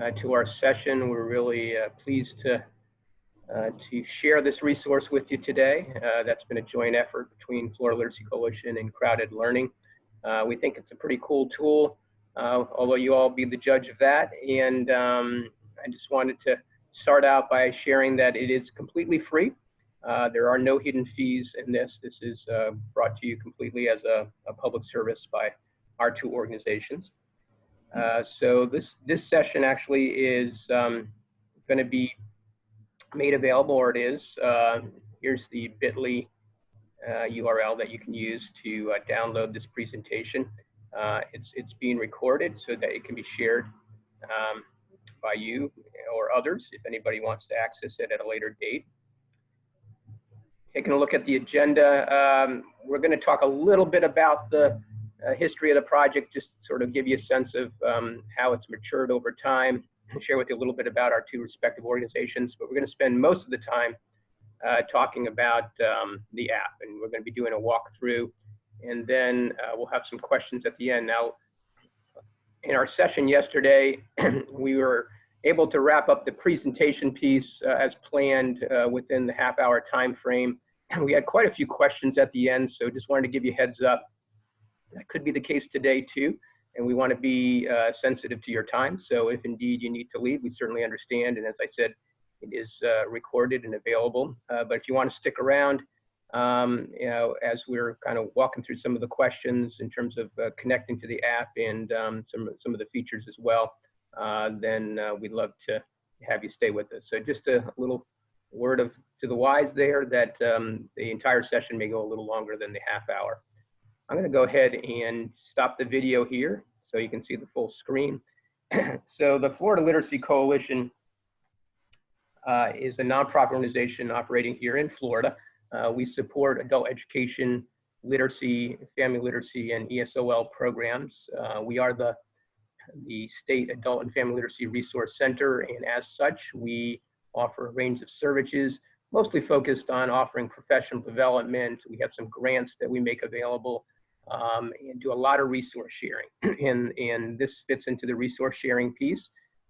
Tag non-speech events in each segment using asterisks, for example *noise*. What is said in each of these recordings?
uh, to our session. We're really uh, pleased to, uh, to share this resource with you today. Uh, that's been a joint effort between Florida Literacy Coalition and CrowdEd Learning. Uh, we think it's a pretty cool tool, uh, although you all be the judge of that. And um, I just wanted to start out by sharing that it is completely free. there are no hidden fees in this. This is brought to you completely as a, a public service by our two organizations. Uh, so this, this session actually is um, going to be made available, or it is. Uh, here's the bit.ly uh, URL that you can use to uh, download this presentation. Uh, it's, it's being recorded so that it can be shared um, by you or others if anybody wants to access it at a later date. Taking a look at the agenda, um, we're going to talk a little bit about the uh, history of the project, just sort of give you a sense of um, how it's matured over time, and share with you a little bit about our two respective organizations, but we're going to spend most of the time uh, talking about um, the app, and we're going to be doing a walkthrough, and then uh, we'll have some questions at the end. Now, in our session yesterday, *clears throat* we were able to wrap up the presentation piece uh, as planned uh, within the half hour time frame. And *clears throat* we had quite a few questions at the end, so just wanted to give you heads up that could be the case today too, and we want to be uh, sensitive to your time. So if indeed you need to leave, we certainly understand. And as I said, it is uh, recorded and available. Uh, but if you want to stick around, um, you know, as we're kind of walking through some of the questions in terms of uh, connecting to the app and um, some some of the features as well, uh, then we'd love to have you stay with us. So just a little word of to the wise there that um, the entire session may go a little longer than the half hour. I'm going to go ahead and stop the video here so you can see the full screen. *clears throat* so the Florida Literacy Coalition uh, is a nonprofit organization operating here in Florida. Uh, we support adult education, literacy, family literacy, and ESOL programs. Uh, we are the, the State Adult and Family Literacy Resource Center, and as such, we offer a range of services, mostly focused on offering professional development. We have some grants that we make available um, and do a lot of resource sharing. *clears throat* and, and this fits into the resource sharing piece.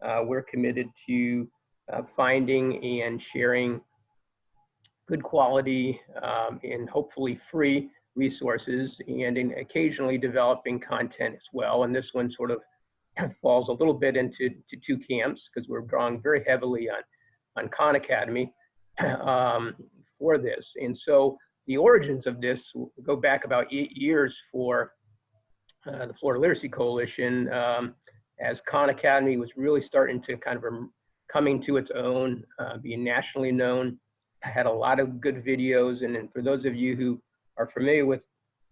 Uh, we're committed to uh, finding and sharing good quality um, and hopefully free resources and in occasionally developing content as well. And this one sort of *clears throat* falls a little bit into to two camps because we're drawing very heavily on, on Khan Academy *clears throat* um, for this. And so the origins of this go back about eight years for uh, the Florida Literacy Coalition um, as Khan Academy was really starting to kind of coming to its own, uh, being nationally known. I had a lot of good videos. And, and for those of you who are familiar with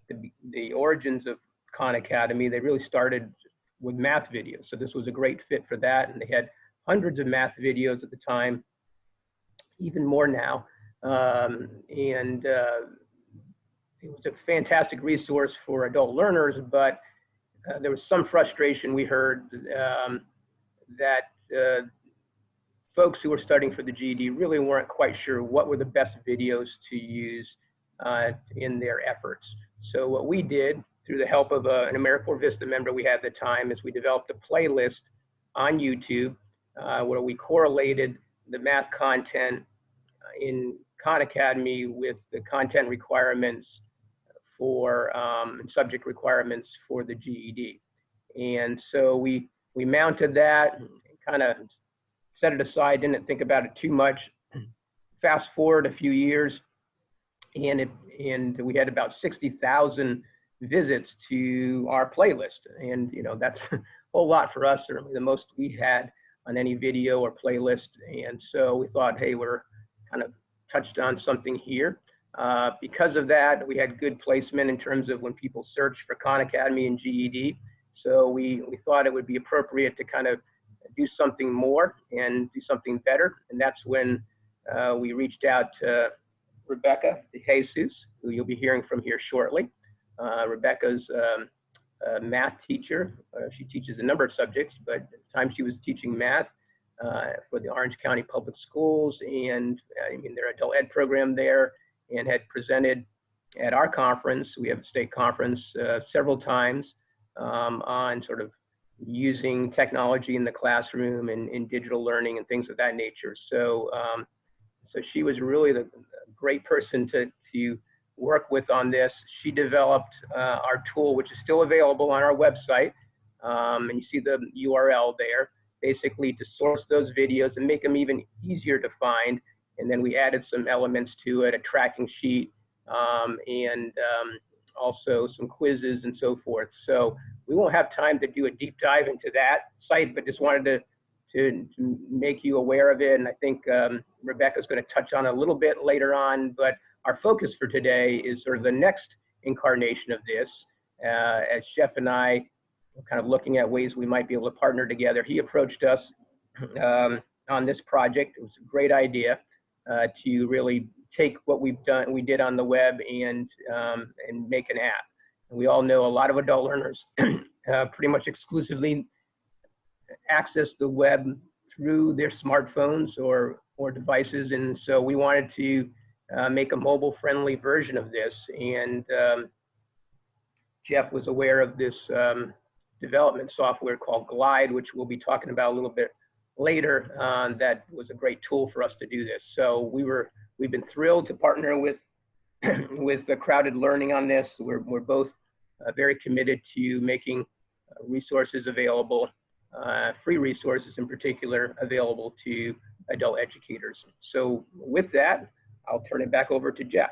the, the origins of Khan Academy, they really started with math videos. So this was a great fit for that. And they had hundreds of math videos at the time, even more now. Um, and uh, it was a fantastic resource for adult learners, but uh, there was some frustration we heard um, that uh, folks who were studying for the GED really weren't quite sure what were the best videos to use uh, in their efforts. So what we did through the help of a, uh, an AmeriCorps Vista member we had at the time is we developed a playlist on YouTube uh, where we correlated the math content in Khan Academy with the content requirements for um, subject requirements for the GED. And so we, we mounted that, kind of set it aside, didn't think about it too much. Fast forward a few years, and, it, and we had about 60,000 visits to our playlist. And, you know, that's *laughs* a whole lot for us, certainly the most we had on any video or playlist. And so we thought, hey, we're kind of touched on something here. Uh, because of that, we had good placement in terms of when people search for Khan Academy and GED. So we, we thought it would be appropriate to kind of do something more and do something better. And that's when uh, we reached out to Rebecca De Jesus, who you'll be hearing from here shortly. Uh, Rebecca's um, math teacher. Uh, she teaches a number of subjects, but at the time she was teaching math, for the Orange County Public Schools and uh, I mean their adult ed program there and had presented at our conference, we have a state conference uh, several times um, on sort of using technology in the classroom and in digital learning and things of that nature. So, um, so she was really the great person to, to work with on this. She developed uh, our tool, which is still available on our website. Um, and you see the URL there, basically to source those videos and make them even easier to find. And then we added some elements to it, a tracking sheet, um, and um, also some quizzes and so forth. So we won't have time to do a deep dive into that site, but just wanted to, to, make you aware of it. And I think um, Rebecca's going to touch on a little bit later on, but our focus for today is sort of the next incarnation of this. Uh, as Jeff and I kind of looking at ways we might be able to partner together, he approached us um, on this project. It was a great idea uh, to really take what we've done, we did on the web and, um, and make an app. And we all know a lot of adult learners *clears throat* uh, pretty much exclusively access the web through their smartphones or, or devices. And so we wanted to uh, make a mobile friendly version of this. And um, Jeff was aware of this um, development software called Glide, which we'll be talking about a little bit later. Uh, that was a great tool for us to do this. So we were We've been thrilled to partner with *clears throat* with the CrowdEd Learning on this. We're, we're both uh, very committed to making uh, resources available, uh, free resources in particular, available to adult educators. So with that, I'll turn it back over to Jeff.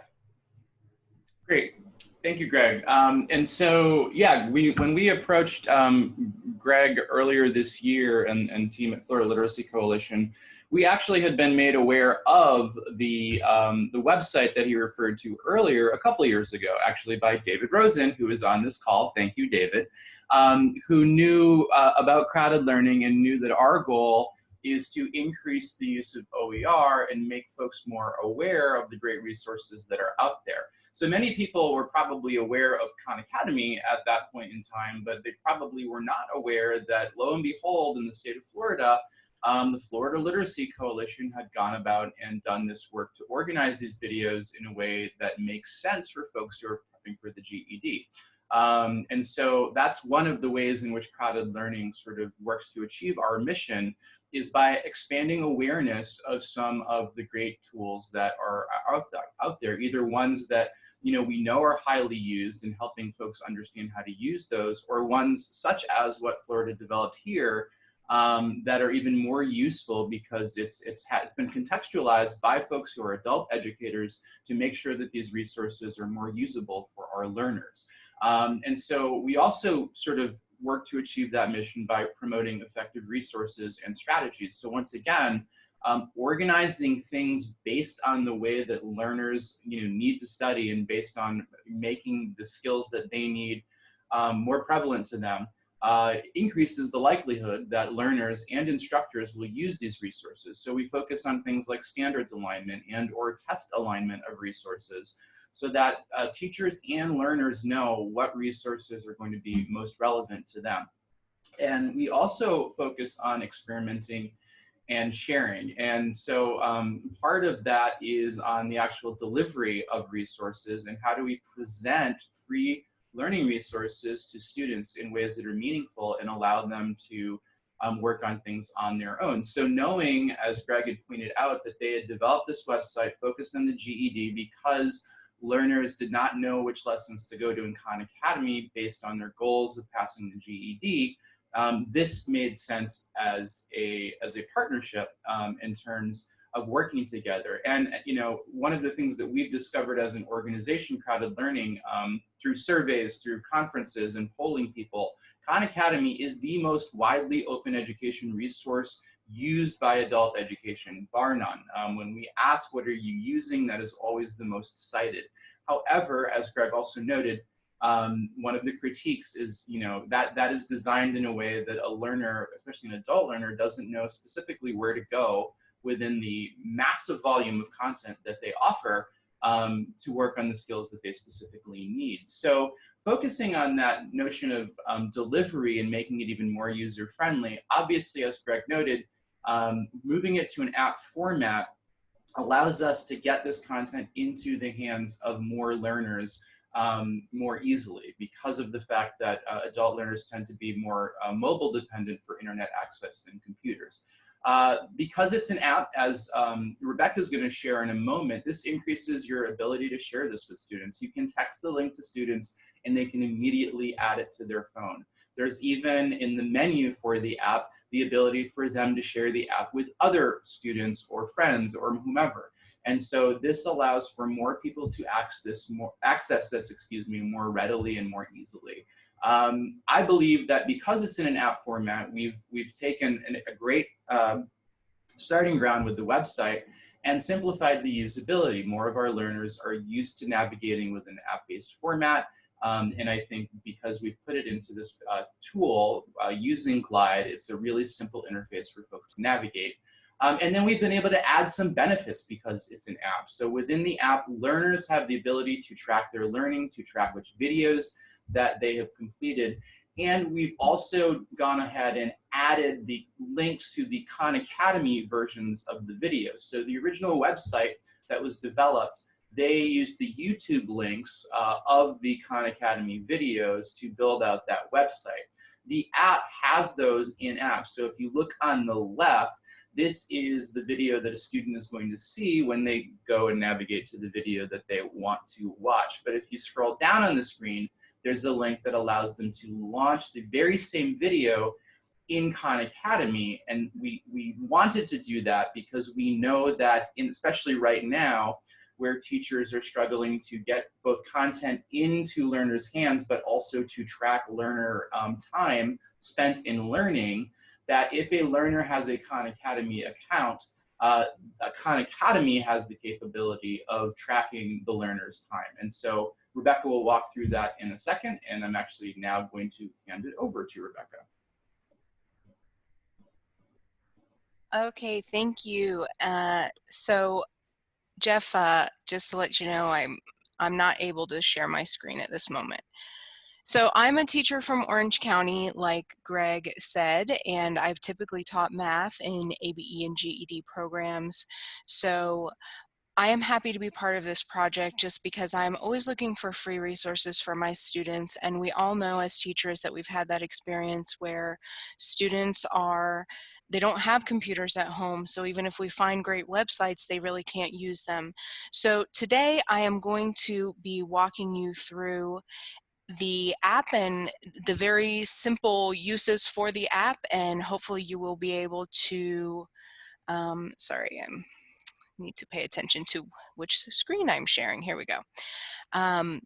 Great. Thank you, Greg. Um, and so, yeah, we when we approached um, Greg earlier this year and, and team at Florida Literacy Coalition, we actually had been made aware of the, um, the website that he referred to earlier a couple years ago, actually by David Rosen, who is on this call. Thank you, David, um, who knew uh, about CrowdEd Learning and knew that our goal is to increase the use of OER and make folks more aware of the great resources that are out there. So many people were probably aware of Khan Academy at that point in time, but they probably were not aware that lo and behold, in the state of Florida, um, the Florida Literacy Coalition had gone about and done this work to organize these videos in a way that makes sense for folks who are prepping for the GED. Um, and so that's one of the ways in which CrowdEd Learning sort of works to achieve our mission is by expanding awareness of some of the great tools that are out there, out there, either ones that you know we know are highly used in helping folks understand how to use those, or ones such as what Florida developed here um, that are even more useful because it's, it's, it's been contextualized by folks who are adult educators to make sure that these resources are more usable for our learners. Um, and so we also sort of work to achieve that mission by promoting effective resources and strategies. So once again, um, organizing things based on the way that learners you know, need to study and based on making the skills that they need um, more prevalent to them uh, increases the likelihood that learners and instructors will use these resources. So we focus on things like standards alignment and or test alignment of resources so that uh, teachers and learners know what resources are going to be most relevant to them. And we also focus on experimenting and sharing. And so um, part of that is on the actual delivery of resources and how do we present free learning resources to students in ways that are meaningful and allow them to um, work on things on their own. So knowing, as Greg had pointed out, that they had developed this website focused on the GED because learners did not know which lessons to go to in Khan Academy based on their goals of passing the GED, um, this made sense as a, as a partnership um, in terms of working together. And, you know, one of the things that we've discovered as an organization, CrowdEd Learning, um, through surveys, through conferences and polling people, Khan Academy is the most widely open education resource used by adult education, bar none. Um, when we ask what are you using, that is always the most cited. However, as Greg also noted, um, one of the critiques is, you know, that that is designed in a way that a learner, especially an adult learner, doesn't know specifically where to go within the massive volume of content that they offer um, to work on the skills that they specifically need. So focusing on that notion of um, delivery and making it even more user-friendly, obviously, as Greg noted, um, moving it to an app format allows us to get this content into the hands of more learners um, more easily because of the fact that uh, adult learners tend to be more uh, mobile dependent for internet access than computers. Uh, because it's an app, as um, is going to share in a moment, this increases your ability to share this with students. You can text the link to students and they can immediately add it to their phone. There's even in the menu for the app, the ability for them to share the app with other students or friends or whomever. And so this allows for more people to access this more access this, excuse me, more readily and more easily. Um, I believe that because it's in an app format, we've we've taken an, a great uh, starting ground with the website and simplified the usability. More of our learners are used to navigating with an app-based format. Um, and I think because we've put it into this uh, tool uh, using Glide, it's a really simple interface for folks to navigate. Um, and then we've been able to add some benefits because it's an app. So within the app, learners have the ability to track their learning, to track which videos that they have completed. And we've also gone ahead and added the links to the Khan Academy versions of the videos. So the original website that was developed, they used the YouTube links uh, of the Khan Academy videos to build out that website. The app has those in app. So if you look on the left, this is the video that a student is going to see when they go and navigate to the video that they want to watch. But if you scroll down on the screen, there's a link that allows them to launch the very same video in Khan Academy. And we, we wanted to do that because we know that, in, especially right now, where teachers are struggling to get both content into learners' hands, but also to track learner um, time spent in learning, that if a learner has a Khan Academy account, uh, Khan Academy has the capability of tracking the learner's time. And so Rebecca will walk through that in a second, and I'm actually now going to hand it over to Rebecca. Okay, thank you. Uh, so Jeff, uh, just to let you know, I'm, I'm not able to share my screen at this moment. So I'm a teacher from Orange County, like Greg said, and I've typically taught math in ABE and GED programs. So I am happy to be part of this project just because I'm always looking for free resources for my students and we all know as teachers that we've had that experience where students are they don't have computers at home so even if we find great websites they really can't use them so today I am going to be walking you through the app and the very simple uses for the app and hopefully you will be able to um, sorry I'm need to pay attention to which screen I'm sharing. Here we go. Um,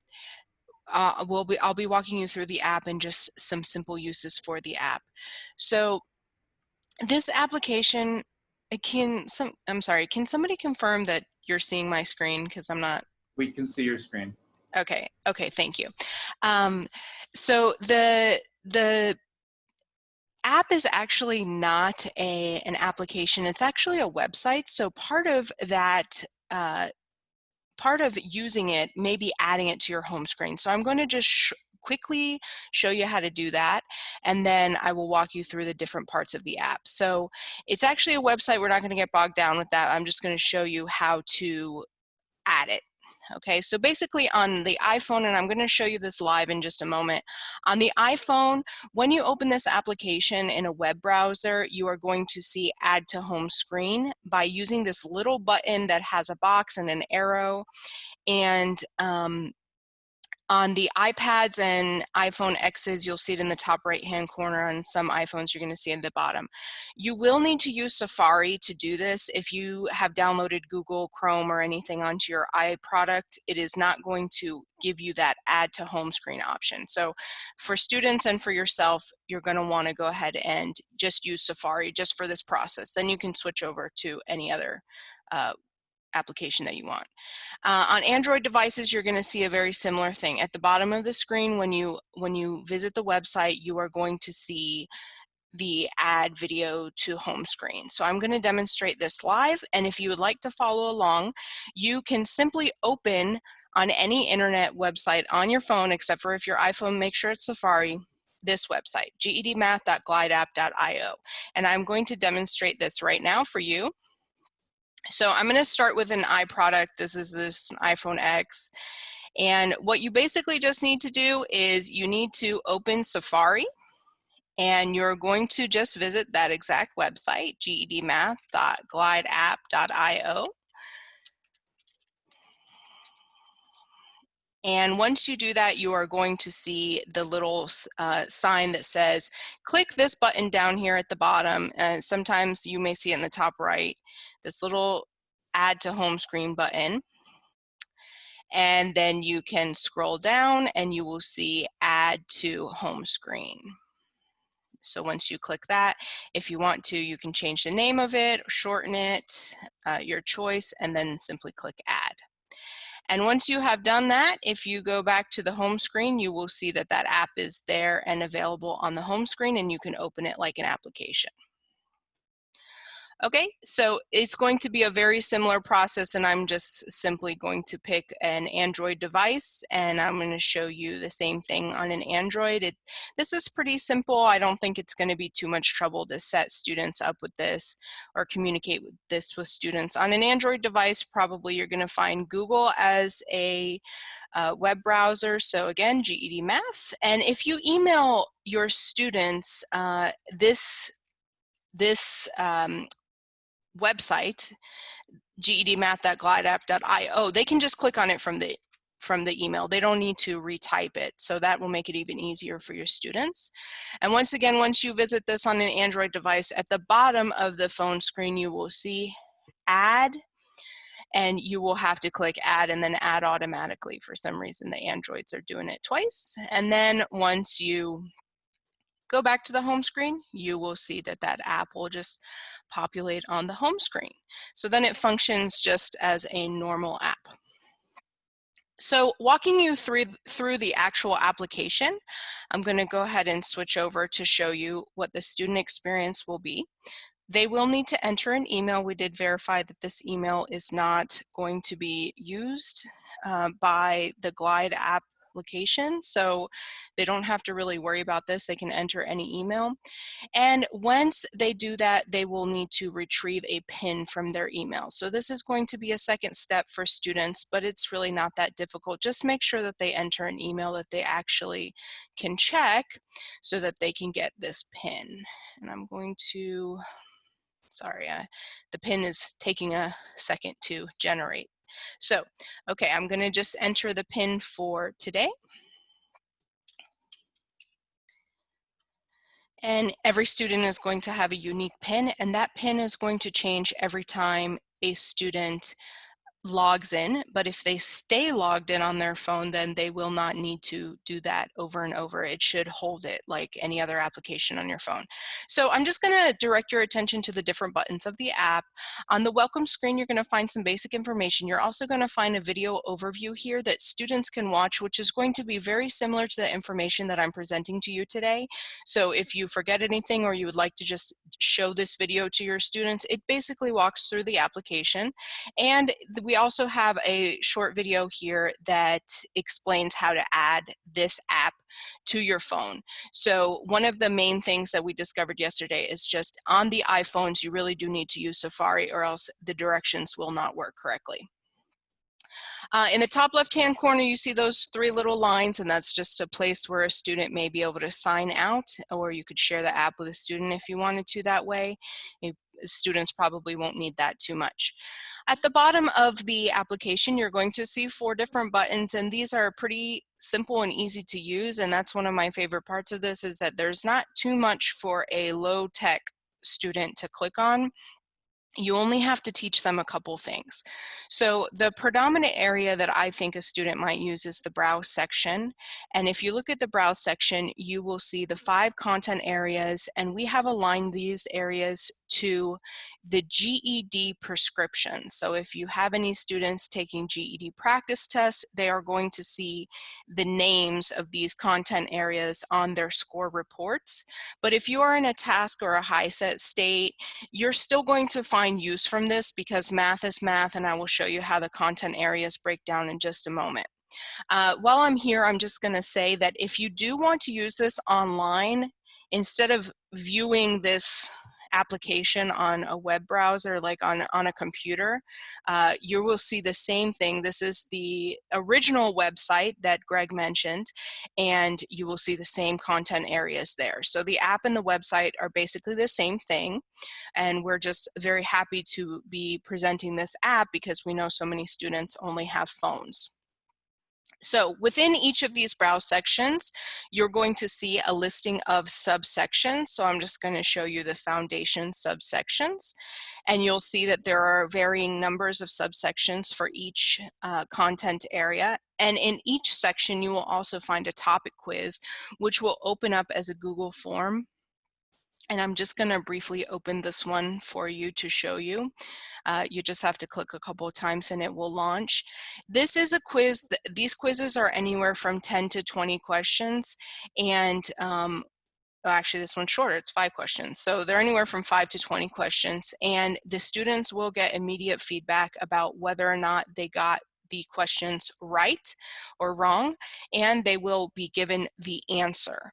uh, we'll be, I'll be walking you through the app and just some simple uses for the app. So this application, it can some, I'm sorry, can somebody confirm that you're seeing my screen? Because I'm not. We can see your screen. Okay, okay, thank you. Um, so the, the app is actually not a, an application, it's actually a website. So part of that, uh, part of using it may be adding it to your home screen. So I'm going to just sh quickly show you how to do that and then I will walk you through the different parts of the app. So it's actually a website, we're not going to get bogged down with that. I'm just going to show you how to add it okay? So basically on the iPhone, and I'm gonna show you this live in just a moment, on the iPhone, when you open this application in a web browser, you are going to see add to home screen by using this little button that has a box and an arrow. And um, on the iPads and iPhone X's, you'll see it in the top right-hand corner. On some iPhones, you're going to see at the bottom. You will need to use Safari to do this. If you have downloaded Google Chrome or anything onto your iProduct, it is not going to give you that add to home screen option. So for students and for yourself, you're going to want to go ahead and just use Safari just for this process. Then you can switch over to any other uh, application that you want. Uh, on Android devices, you're going to see a very similar thing. At the bottom of the screen, when you, when you visit the website, you are going to see the add video to home screen. So I'm going to demonstrate this live, and if you would like to follow along, you can simply open on any internet website on your phone, except for if your iPhone, make sure it's Safari, this website, gedmath.glideapp.io. And I'm going to demonstrate this right now for you. So I'm going to start with an iProduct. This is this iPhone X. And what you basically just need to do is you need to open Safari and you're going to just visit that exact website, gedmath.glideapp.io. And once you do that, you are going to see the little uh, sign that says, click this button down here at the bottom. And sometimes you may see it in the top right, this little add to home screen button. And then you can scroll down and you will see add to home screen. So once you click that, if you want to, you can change the name of it, shorten it, uh, your choice, and then simply click add. And once you have done that, if you go back to the home screen, you will see that that app is there and available on the home screen and you can open it like an application. Okay, so it's going to be a very similar process and I'm just simply going to pick an Android device and I'm going to show you the same thing on an Android. It, this is pretty simple. I don't think it's going to be too much trouble to set students up with this or communicate with this with students. On an Android device, probably you're going to find Google as a uh, web browser. So again, GED Math. And if you email your students uh, this this um, website, gedmath.glideapp.io, they can just click on it from the from the email. They don't need to retype it. So that will make it even easier for your students. And once again, once you visit this on an Android device, at the bottom of the phone screen, you will see add and you will have to click add and then add automatically. For some reason, the Androids are doing it twice. And then once you go back to the home screen, you will see that that app will just populate on the home screen. So then it functions just as a normal app. So walking you through, through the actual application, I'm going to go ahead and switch over to show you what the student experience will be. They will need to enter an email. We did verify that this email is not going to be used uh, by the Glide app application. So they don't have to really worry about this. They can enter any email. And once they do that, they will need to retrieve a PIN from their email. So this is going to be a second step for students, but it's really not that difficult. Just make sure that they enter an email that they actually can check so that they can get this PIN. And I'm going to, sorry, the PIN is taking a second to generate. So, okay, I'm gonna just enter the pin for today. And every student is going to have a unique pin and that pin is going to change every time a student logs in, but if they stay logged in on their phone, then they will not need to do that over and over. It should hold it like any other application on your phone. So I'm just gonna direct your attention to the different buttons of the app. On the welcome screen, you're gonna find some basic information. You're also gonna find a video overview here that students can watch, which is going to be very similar to the information that I'm presenting to you today. So if you forget anything or you would like to just show this video to your students, it basically walks through the application. And we also have a short video here that explains how to add this app to your phone. So one of the main things that we discovered yesterday is just on the iPhones, you really do need to use Safari or else the directions will not work correctly. Uh, in the top left-hand corner, you see those three little lines, and that's just a place where a student may be able to sign out, or you could share the app with a student if you wanted to that way. students probably won't need that too much. At the bottom of the application, you're going to see four different buttons and these are pretty simple and easy to use. And that's one of my favorite parts of this is that there's not too much for a low tech student to click on you only have to teach them a couple things. So the predominant area that I think a student might use is the browse section. And if you look at the browse section, you will see the five content areas and we have aligned these areas to the GED prescription. So if you have any students taking GED practice tests, they are going to see the names of these content areas on their score reports. But if you are in a TASC or a HiSET state, you're still going to find use from this because math is math and I will show you how the content areas break down in just a moment. Uh, while I'm here, I'm just gonna say that if you do want to use this online, instead of viewing this application on a web browser, like on, on a computer, uh, you will see the same thing. This is the original website that Greg mentioned, and you will see the same content areas there. So the app and the website are basically the same thing, and we're just very happy to be presenting this app because we know so many students only have phones. So within each of these browse sections, you're going to see a listing of subsections. So I'm just going to show you the foundation subsections. And you'll see that there are varying numbers of subsections for each uh, content area. And in each section, you will also find a topic quiz, which will open up as a Google form and I'm just going to briefly open this one for you to show you. Uh, you just have to click a couple of times and it will launch. This is a quiz. These quizzes are anywhere from 10 to 20 questions. And um, oh, actually this one's shorter, it's five questions. So they're anywhere from five to 20 questions. And the students will get immediate feedback about whether or not they got the questions right or wrong, and they will be given the answer.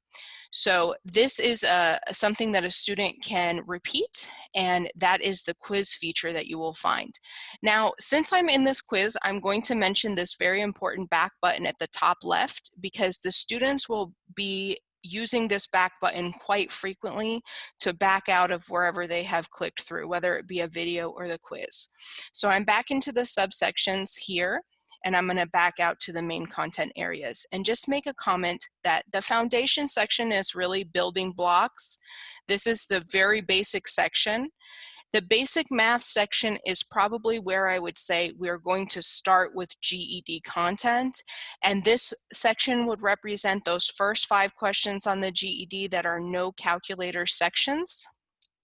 So this is uh, something that a student can repeat and that is the quiz feature that you will find. Now, since I'm in this quiz, I'm going to mention this very important back button at the top left because the students will be using this back button quite frequently to back out of wherever they have clicked through, whether it be a video or the quiz. So I'm back into the subsections here and I'm going to back out to the main content areas and just make a comment that the foundation section is really building blocks. This is the very basic section. The basic math section is probably where I would say we're going to start with GED content. And this section would represent those first five questions on the GED that are no calculator sections.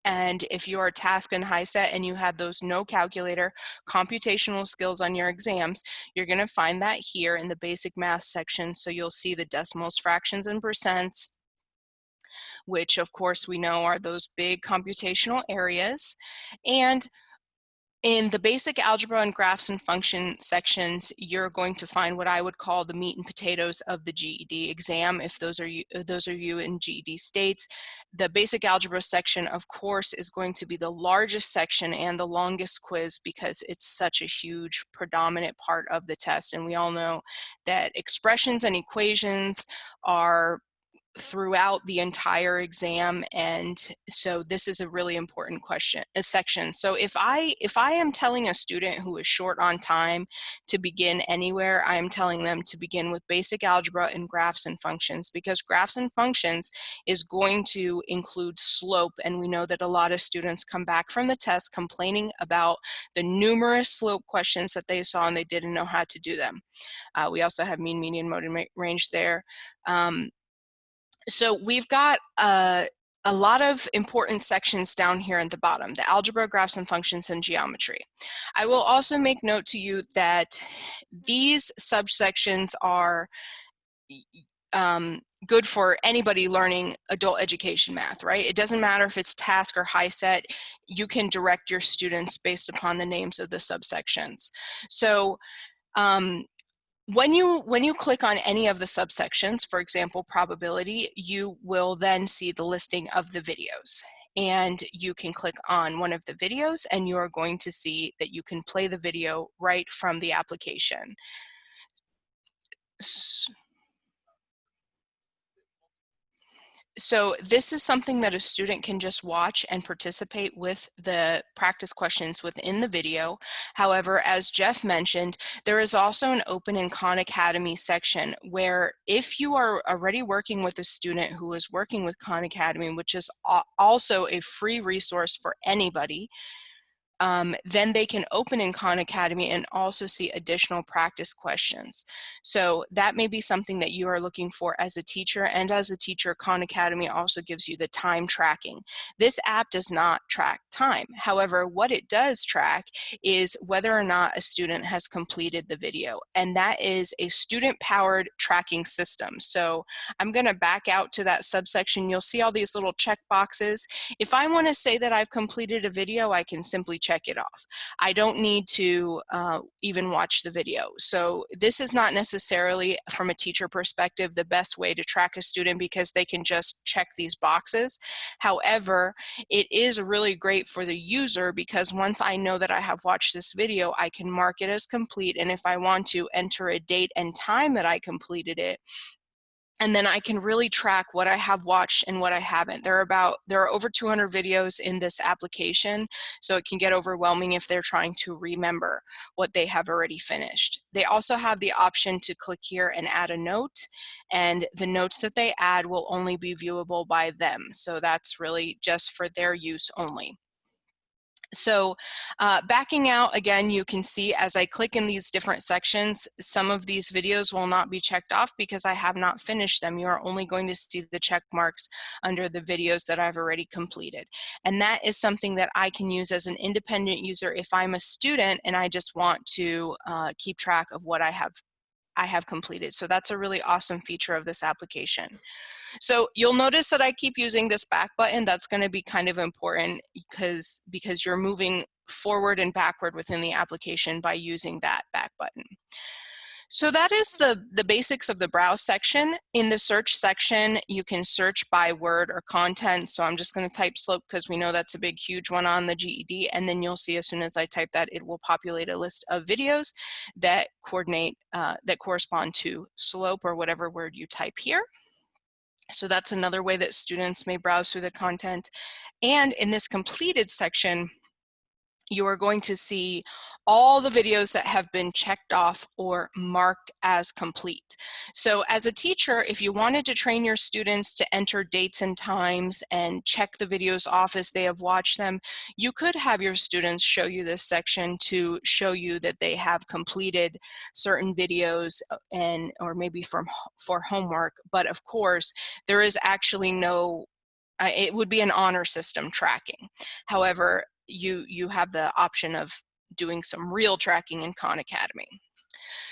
And if you are tasked in HiSET and you have those no calculator computational skills on your exams, you're gonna find that here in the basic math section. So you'll see the decimals, fractions, and percents, which of course we know are those big computational areas. And in the basic algebra and graphs and function sections, you're going to find what I would call the meat and potatoes of the GED exam, if those are you, uh, those are you in GED states. The basic algebra section, of course, is going to be the largest section and the longest quiz because it's such a huge predominant part of the test. And we all know that expressions and equations are throughout the entire exam and so this is a really important question a section. So if i if i am telling a student who is short on time to begin anywhere i am telling them to begin with basic algebra and graphs and functions because graphs and functions is going to include slope and we know that a lot of students come back from the test complaining about the numerous slope questions that they saw and they didn't know how to do them. Uh, we also have mean median mode and range there. Um, so we've got a, a lot of important sections down here at the bottom, the algebra, graphs and functions, and geometry. I will also make note to you that these subsections are um, good for anybody learning adult education math, right? It doesn't matter if it's TASC or HiSET, you can direct your students based upon the names of the subsections. So um, when you when you click on any of the subsections, for example, probability, you will then see the listing of the videos. And you can click on one of the videos and you are going to see that you can play the video right from the application. So, so this is something that a student can just watch and participate with the practice questions within the video. However, as Jeff mentioned, there is also an open in Khan Academy section where if you are already working with a student who is working with Khan Academy, which is also a free resource for anybody, um, then they can open in Khan Academy and also see additional practice questions. So that may be something that you are looking for as a teacher and as a teacher, Khan Academy also gives you the time tracking. This app does not track time. However, what it does track is whether or not a student has completed the video. And that is a student powered tracking system. So I'm gonna back out to that subsection. You'll see all these little check boxes. If I wanna say that I've completed a video, I can simply check it off. I don't need to uh, even watch the video. So this is not necessarily from a teacher perspective the best way to track a student because they can just check these boxes. However, it is really great for the user because once I know that I have watched this video, I can mark it as complete. And if I want to enter a date and time that I completed it, and then I can really track what I have watched and what I haven't. There are about there are over 200 videos in this application, so it can get overwhelming if they're trying to remember what they have already finished. They also have the option to click here and add a note, and the notes that they add will only be viewable by them. So that's really just for their use only. So uh, backing out, again, you can see as I click in these different sections, some of these videos will not be checked off because I have not finished them. You are only going to see the check marks under the videos that I've already completed. And that is something that I can use as an independent user if I'm a student and I just want to uh, keep track of what I have I have completed. So that's a really awesome feature of this application. So you'll notice that I keep using this back button. That's going to be kind of important because, because you're moving forward and backward within the application by using that back button. So that is the, the basics of the browse section. In the search section, you can search by word or content. So I'm just going to type slope because we know that's a big, huge one on the GED. And then you'll see as soon as I type that, it will populate a list of videos that coordinate, uh, that correspond to slope or whatever word you type here. So that's another way that students may browse through the content. And in this completed section, you are going to see all the videos that have been checked off or marked as complete. So as a teacher, if you wanted to train your students to enter dates and times and check the videos off as they have watched them, you could have your students show you this section to show you that they have completed certain videos uh, and or maybe from for homework. But of course, there is actually no uh, it would be an honor system tracking. However, you, you have the option of doing some real tracking in Khan Academy.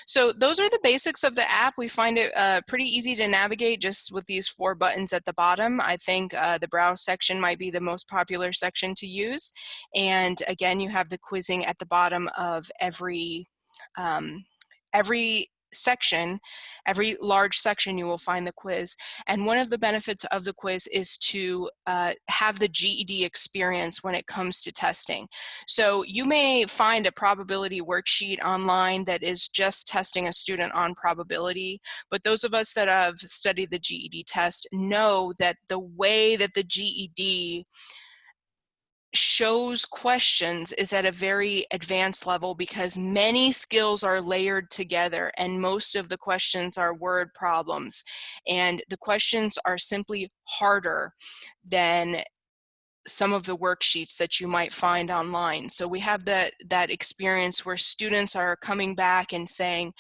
So those are the basics of the app. We find it uh, pretty easy to navigate just with these four buttons at the bottom. I think uh, the browse section might be the most popular section to use. And again, you have the quizzing at the bottom of every um, every section, every large section you will find the quiz. And one of the benefits of the quiz is to uh, have the GED experience when it comes to testing. So you may find a probability worksheet online that is just testing a student on probability, but those of us that have studied the GED test know that the way that the GED shows questions is at a very advanced level because many skills are layered together and most of the questions are word problems and the questions are simply harder than some of the worksheets that you might find online. So we have that, that experience where students are coming back and saying,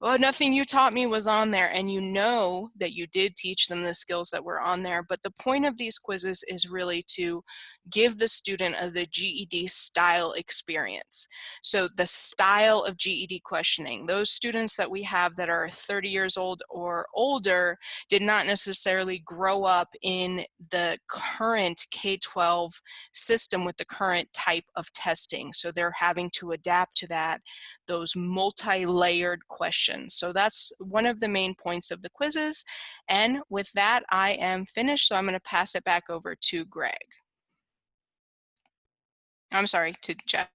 well, nothing you taught me was on there. And you know that you did teach them the skills that were on there. But the point of these quizzes is really to give the student a, the GED style experience. So the style of GED questioning, those students that we have that are 30 years old or older did not necessarily grow up in the current K-12 system with the current type of testing. So they're having to adapt to that, those multi-layered questions. So that's one of the main points of the quizzes. And with that, I am finished. So I'm gonna pass it back over to Greg. I'm sorry, to Jeff.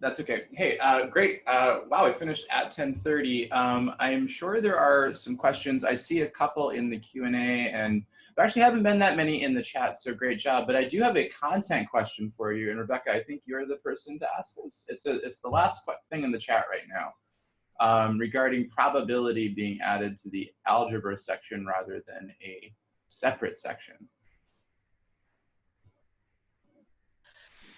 That's okay. Hey, uh, great. Uh, wow, I finished at 1030. Um, I'm sure there are some questions. I see a couple in the Q&A and there actually haven't been that many in the chat, so great job. But I do have a content question for you. And Rebecca, I think you're the person to ask this. It's, a, it's the last thing in the chat right now um, regarding probability being added to the algebra section rather than a separate section.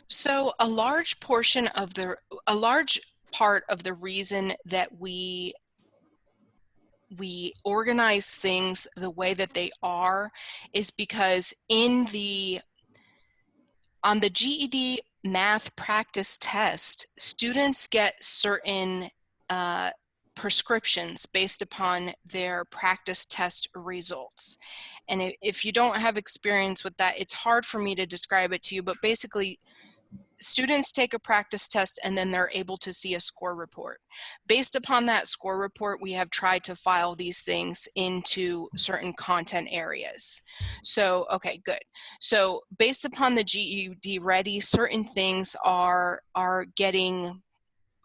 So a large portion of the, a large part of the reason that we we organize things the way that they are is because in the on the GED math practice test, students get certain uh, prescriptions based upon their practice test results. And if you don't have experience with that, it's hard for me to describe it to you, but basically students take a practice test and then they're able to see a score report. Based upon that score report, we have tried to file these things into certain content areas. So, okay, good. So based upon the GED ready, certain things are, are getting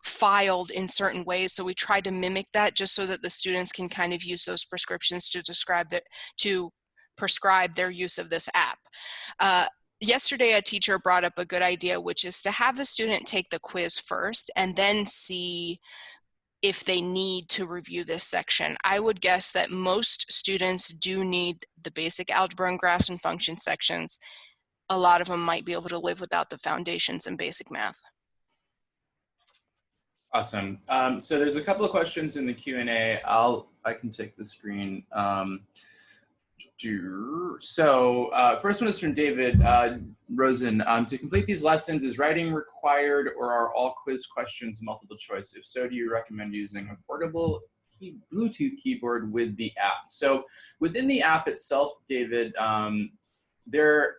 filed in certain ways. So we try to mimic that just so that the students can kind of use those prescriptions to describe that, to prescribe their use of this app. Uh, yesterday a teacher brought up a good idea which is to have the student take the quiz first and then see if they need to review this section. I would guess that most students do need the basic algebra and graphs and function sections. A lot of them might be able to live without the foundations and basic math. Awesome. Um, so there's a couple of questions in the Q&A. I'll, I can take the screen. Um, so uh, first one is from David uh, Rosen. Um, to complete these lessons, is writing required or are all quiz questions multiple choice? If so, do you recommend using a portable key, Bluetooth keyboard with the app? So within the app itself, David, um, there,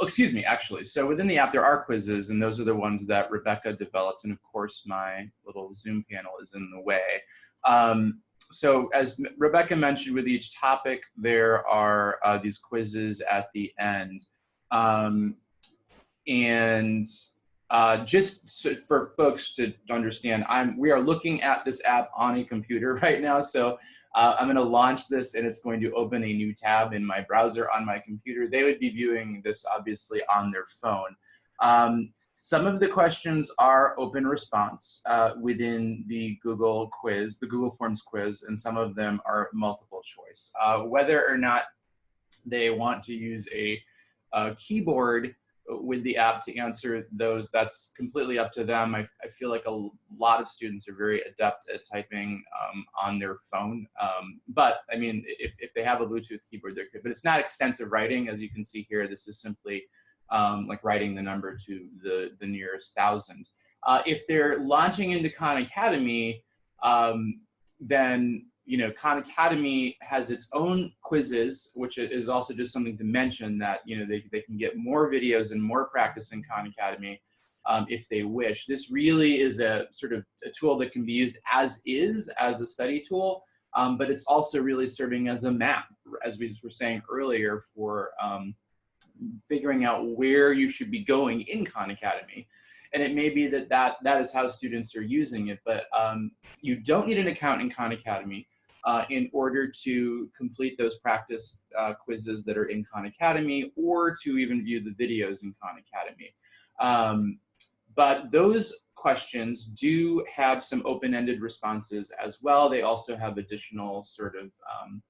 oh, excuse me, actually. So within the app, there are quizzes, and those are the ones that Rebecca developed. And of course, my little Zoom panel is in the way. Um, so as Rebecca mentioned with each topic, there are uh, these quizzes at the end. Um, and uh, just so for folks to understand, I'm, we are looking at this app on a computer *laughs* right now. So uh, I'm gonna launch this and it's going to open a new tab in my browser on my computer. They would be viewing this obviously on their phone. Um, some of the questions are open response uh, within the Google quiz, the Google Forms quiz, and some of them are multiple choice. Uh, whether or not they want to use a, a, keyboard with the app to answer those, that's completely up to them. I, I feel like a lot of students are very adept at typing um, on their phone. Um, but I mean, if, if they have a Bluetooth keyboard, they're good. But it's not extensive writing, as you can see here. This is simply um, like writing the number to the, the nearest thousand. Uh, if they're launching into Khan Academy, um, then you know Khan Academy has its own quizzes, which is also just something to mention that you know they, they can get more videos and more practice in Khan Academy um, if they wish. This really is a sort of a tool that can be used as is, as a study tool, um, but it's also really serving as a map, as we were saying earlier, for um, figuring out where you should be going in Khan Academy. And it may be that that, that is how students are using it, but um, you don't need an account in Khan Academy uh, in order to complete those practice uh, quizzes that are in Khan Academy or to even view the videos in Khan Academy. Um, but those questions do have some open-ended responses as well. They also have additional sort of um,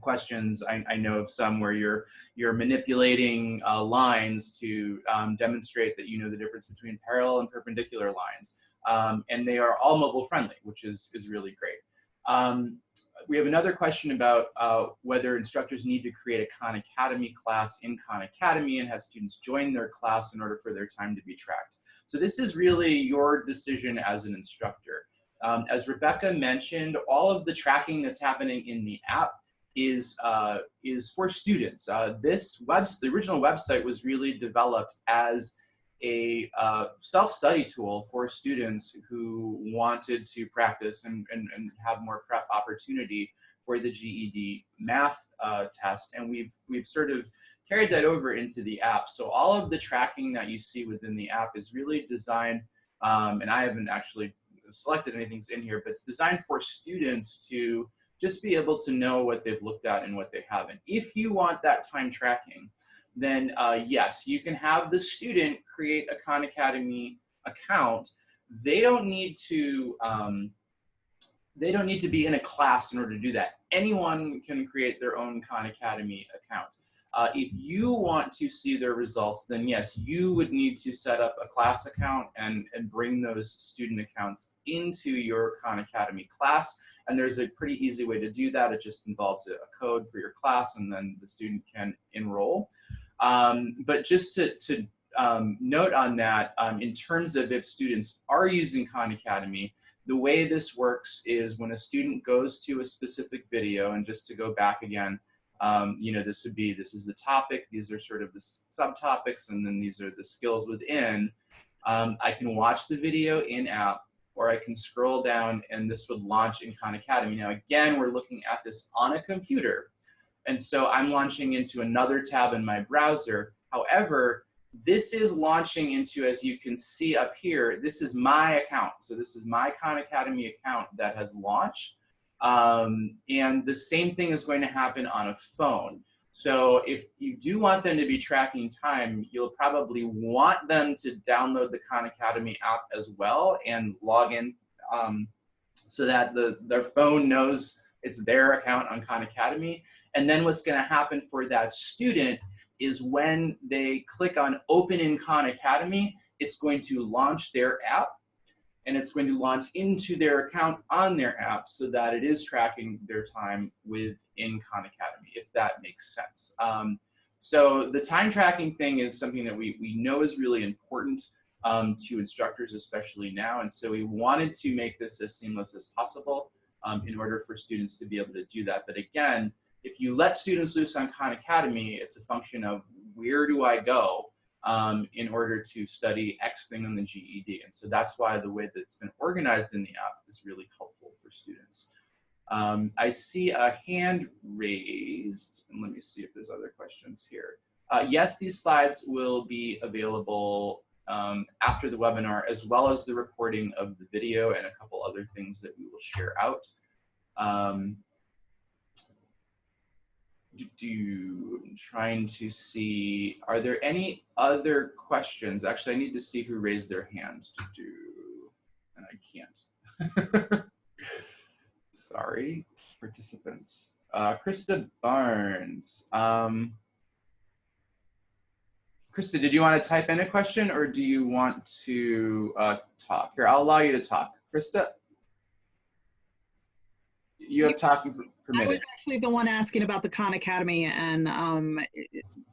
questions. I, I, know of some where you're you're manipulating uh, lines to um, demonstrate that you know the difference between parallel and perpendicular lines. Um, and they are all mobile friendly, which is, is really great. Um, we have another question about uh, whether instructors need to create a Khan Academy class in Khan Academy and have students join their class in order for their time to be tracked. So this is really your decision as an instructor. Um, as Rebecca mentioned, all of the tracking that's happening in the app is uh, is for students. Uh, this web, the original website was really developed as a uh, self-study tool for students who wanted to practice and, and, and, have more prep opportunity for the GED math uh, test. And we've, we've sort of carried that over into the app. So all of the tracking that you see within the app is really designed, um, and I haven't actually selected anything in here, but it's designed for students to just be able to know what they've looked at and what they haven't. If you want that time tracking, then uh, yes, you can have the student create a Khan Academy account. They don't need to, um, they don't need to be in a class in order to do that. Anyone can create their own Khan Academy account. Uh, if you want to see their results, then yes, you would need to set up a class account and, and bring those student accounts into your Khan Academy class And there's a pretty easy way to do that. It just involves a, code for your class and then the student can enroll. Um, but just to, to um, note on that, um, in terms of if students are using Khan Academy, the way this works is when a student goes to a specific video, and just to go back again, um, you know, this would be, this is the topic, these are sort of the subtopics, and then these are the skills within. Um, I can watch the video in-app, or I can scroll down and this would launch in Khan Academy. Now, again, we're looking at this on a computer. And so I'm launching into another tab in my browser. However, this is launching into, as you can see up here, this is my account. So this is my Khan Academy account that has launched. Um, and the same thing is going to happen on a phone. So if you do want them to be tracking time, you'll probably want them to download the Khan Academy app as well and log in um, so that the, their phone knows it's their account on Khan Academy. And then what's gonna happen for that student is when they click on open in Khan Academy, it's going to launch their app and it's going to launch into their account on their app so that it is tracking their time within Khan Academy, if that makes sense. Um, so the time tracking thing is something that we, we know is really important um, to instructors, especially now. And so we wanted to make this as seamless as possible um, in order for students to be able to do that. But again, if you let students loose on Khan Academy, it's a function of where do I go um, in order to study X thing on the GED. And so that's why the way that it's been organized in the app is really helpful for students. Um, I see a hand raised, and let me see if there's other questions here. Uh, yes, these slides will be available um, after the webinar, as well as the recording of the video and a couple other things that we will share out. Um, do, trying to see, are there any other questions? Actually, I need to see who raised their hand to do, and I can't. *laughs* Sorry, participants. Uh, Krista Barnes. Um, Krista, did you want to type in a question or do you want to uh, talk? Here, I'll allow you to talk. Krista? You have talking permitted. I was actually the one asking about the Khan Academy and um,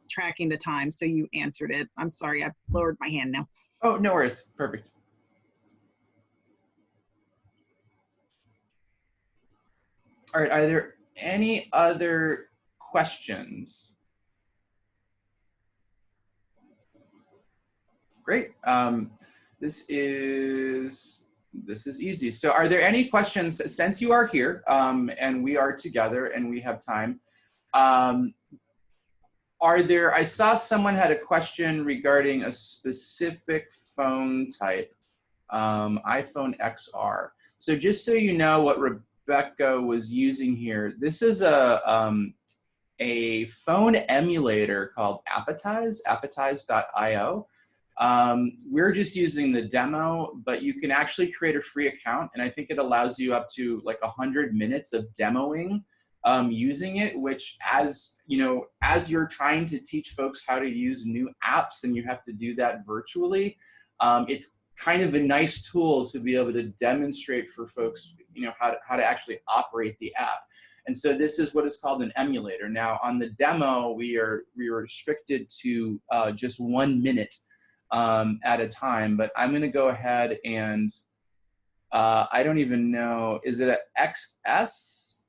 tracking the time, so you answered it. I'm sorry, I lowered my hand now. Oh, no worries. Perfect. All right, are there any other questions? Great. Um, this is this is easy. So are there any questions, since you are here um, and we are together and we have time, um, are there, I saw someone had a question regarding a specific phone type, um, iPhone XR. So just so you know what Rebecca was using here, this is a, um, a phone emulator called Appetize, appetize.io. Um, we're just using the demo, but you can actually create a free account. And I think it allows you up to like 100 minutes of demoing um, using it, which as, you know, as you're trying to teach folks how to use new apps and you have to do that virtually, um, it's kind of a nice tool to be able to demonstrate for folks, you know, how to, how to actually operate the app. And so this is what is called an emulator. Now on the demo, we are, we are restricted to uh, just one minute um, at a time, but I'm gonna go ahead and uh, I don't even know, is it an XS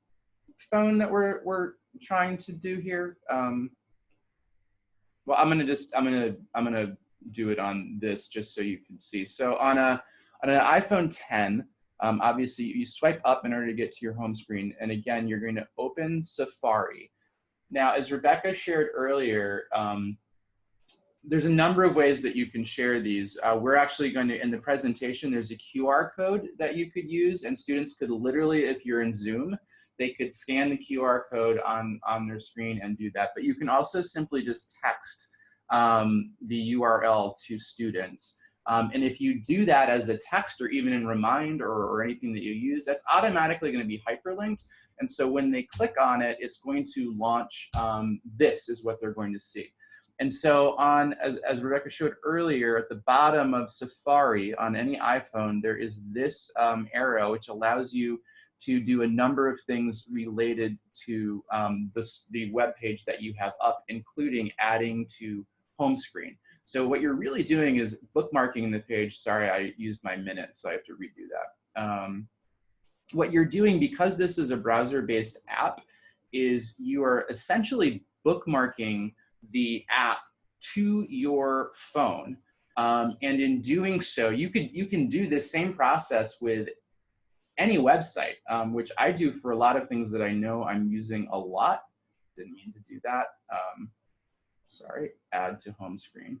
phone that we're, we're trying to do here? Um, well, I'm gonna just, I'm gonna, I'm gonna do it on this just so you can see. So on a, on an iPhone 10, um, obviously you swipe up in order to get to your home screen. And again, you're going to open Safari. Now, as Rebecca shared earlier, um, there's a number of ways that you can share these. Uh, we're actually going to, in the presentation, there's a QR code that you could use and students could literally, if you're in Zoom, they could scan the QR code on, on their screen and do that. But you can also simply just text um, the URL to students. Um, and if you do that as a text or even in Remind or, or anything that you use, that's automatically going to be hyperlinked. And so when they click on it, it's going to launch, um, this is what they're going to see. And so on, as, as Rebecca showed earlier, at the bottom of Safari on any iPhone, there is this um, arrow which allows you to do a number of things related to um, this, the web page that you have up, including adding to home screen. So what you're really doing is bookmarking the page. Sorry, I used my minute, so I have to redo that. Um, what you're doing, because this is a browser-based app, is you are essentially bookmarking the app to your phone. Um, and in doing so, you could you can do this same process with any website, um, which I do for a lot of things that I know I'm using a lot. Didn't mean to do that. Um, sorry, add to home screen,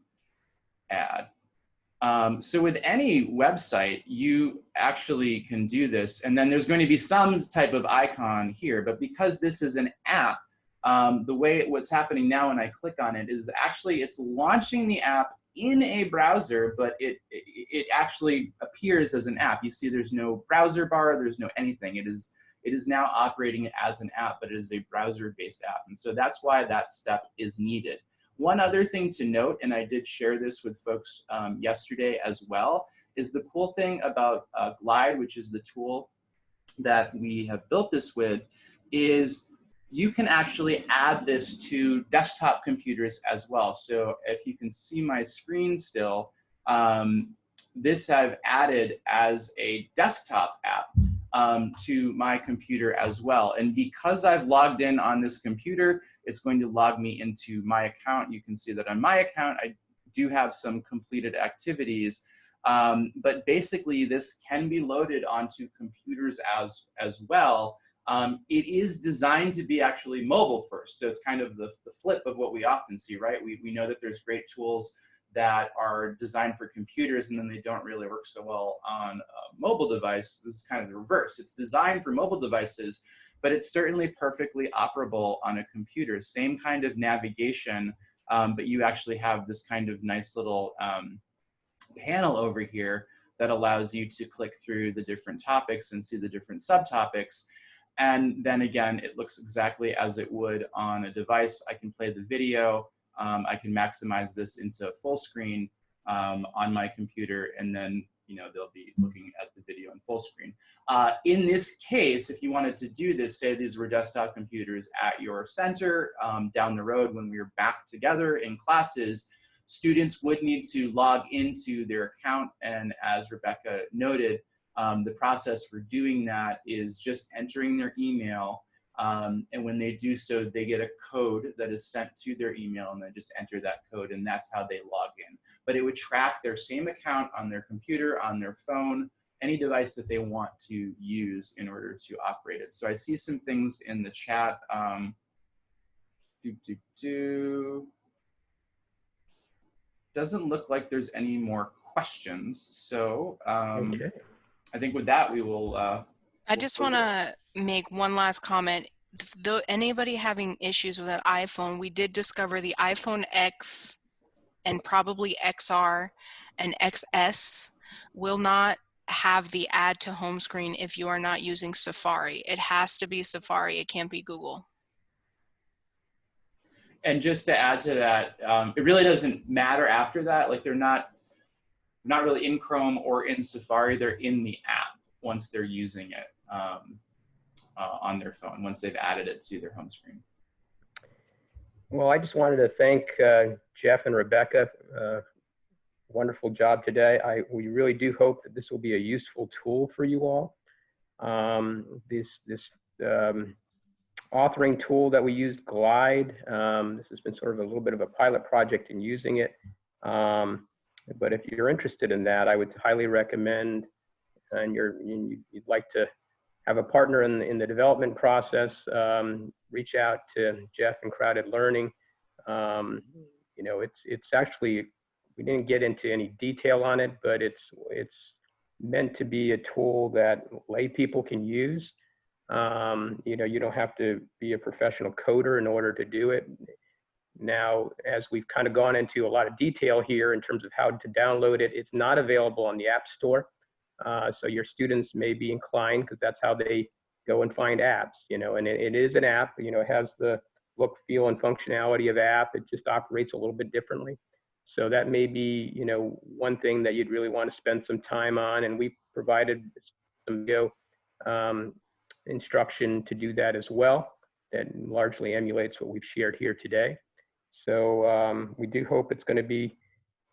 add. Um, so with any website, you actually can do this. And then there's going to be some type of icon here, but because this is an app, um, the way what's happening now when I click on it is actually it's launching the app in a browser, but it, it, it actually appears as an app. You see there's no browser bar, there's no anything. It is, it is now operating as an app, but it is a browser-based app. And so that's why that step is needed. One other thing to note, and I did share this with folks um, yesterday as well, is the cool thing about uh, Glide, which is the tool that we have built this with, is you can actually add this to desktop computers as well. So if you can see my screen still, um, this I've added as a desktop app um, to my computer as well. And because I've logged in on this computer, it's going to log me into my account. You can see that on my account, I do have some completed activities. Um, but basically, this can be loaded onto computers as, as well. Um, it is designed to be actually mobile first. So it's kind of the, the flip of what we often see, right? We, we know that there's great tools that are designed for computers and then they don't really work so well on a mobile device. This is kind of the reverse. It's designed for mobile devices, but it's certainly perfectly operable on a computer. Same kind of navigation, um, but you actually have this kind of nice little um, panel over here that allows you to click through the different topics and see the different subtopics. And then again, it looks exactly as it would on a device. I can play the video. Um, I can maximize this into full screen um, on my computer and then you know they'll be looking at the video in full screen. Uh, in this case, if you wanted to do this, say these were desktop computers at your center um, down the road when we were back together in classes, students would need to log into their account and as Rebecca noted, um, the process for doing that is just entering their email. Um, and when they do so, they get a code that is sent to their email and they just enter that code and that's how they log in. But it would track their same account on their computer, on their phone, any device that they want to use in order to operate it. So I see some things in the chat. Um, do, do, do. Doesn't look like there's any more questions. So um, okay. I think with that, we will. Uh, I just want to make one last comment. Though anybody having issues with an iPhone, we did discover the iPhone X and probably XR and XS will not have the add to home screen if you are not using Safari. It has to be Safari. It can't be Google. And just to add to that, um, it really doesn't matter after that. Like they're not not really in Chrome or in Safari, they're in the app once they're using it um, uh, on their phone, once they've added it to their home screen. Well, I just wanted to thank uh, Jeff and Rebecca. Uh, wonderful job today. I, we really do hope that this will be a useful tool for you all. Um, this this um, authoring tool that we used, Glide, um, this has been sort of a little bit of a pilot project in using it. Um, but if you're interested in that, I would highly recommend, and you're, you'd like to have a partner in the, in the development process, um, reach out to Jeff and CrowdEd Learning. Um, you know, it's, it's actually, we didn't get into any detail on it, but it's, it's meant to be a tool that lay people can use. Um, you know, you don't have to be a professional coder in order to do it. Now, as we've kind of gone into a lot of detail here in terms of how to download it, it's not available on the App Store. Uh, so your students may be inclined, because that's how they go and find apps, you know, and it, it is an app, you know, it has the look, feel, and functionality of app. It just operates a little bit differently. So that may be, you know, one thing that you'd really want to spend some time on. And we provided some video um, instruction to do that as well that largely emulates what we've shared here today. So um, we do hope it's going to be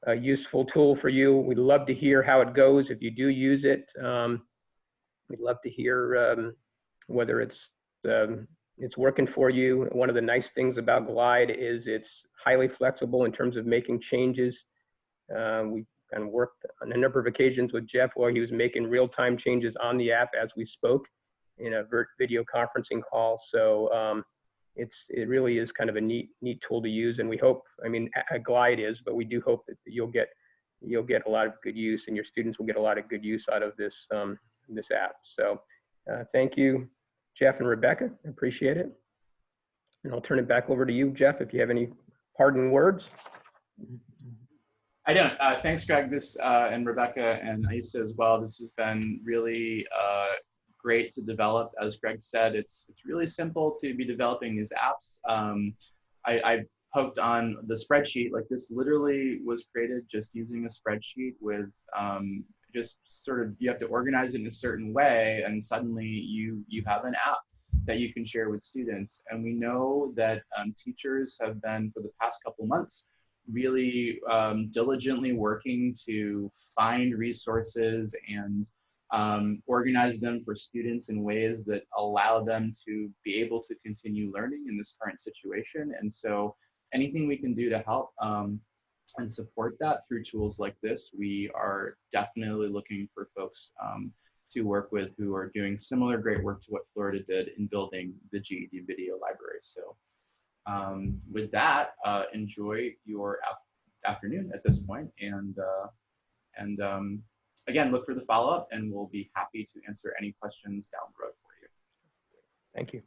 a useful tool for you. We'd love to hear how it goes if you do use it. Um, we'd love to hear um, whether it's um, it's working for you. One of the nice things about Glide is it's highly flexible in terms of making changes. Uh, we kind of worked on a number of occasions with Jeff while he was making real-time changes on the app as we spoke in a video conferencing call. So um, it's it really is kind of a neat neat tool to use, and we hope. I mean, a Glide is, but we do hope that you'll get you'll get a lot of good use, and your students will get a lot of good use out of this um, this app. So uh, thank you, Jeff and Rebecca. I appreciate it. And I'll turn it back over to you, Jeff, if you have any parting words. I don't. Uh, thanks, Greg. This uh, and Rebecca and Aisa as well. This has been really uh, great to develop. As Greg said, it's it's really simple to be developing these apps. Um, I, I poked on the spreadsheet. Like this, literally was created just using a spreadsheet with um, just sort of you have to organize it in a certain way, and suddenly you you have an app that you can share with students. And we know that um, teachers have been for the past couple months really um, diligently working to find resources and um, organize them for students in ways that allow them to be able to continue learning in this current situation. And so anything we can do to help um, and support that through tools like this, we are definitely looking for folks um, to work with who are doing similar great work to what Florida did in building the GED video library. So um, with that, uh, enjoy your af afternoon at this point, and uh, and um, again, look for the follow up, and we'll be happy to answer any questions down the road for you. Thank you.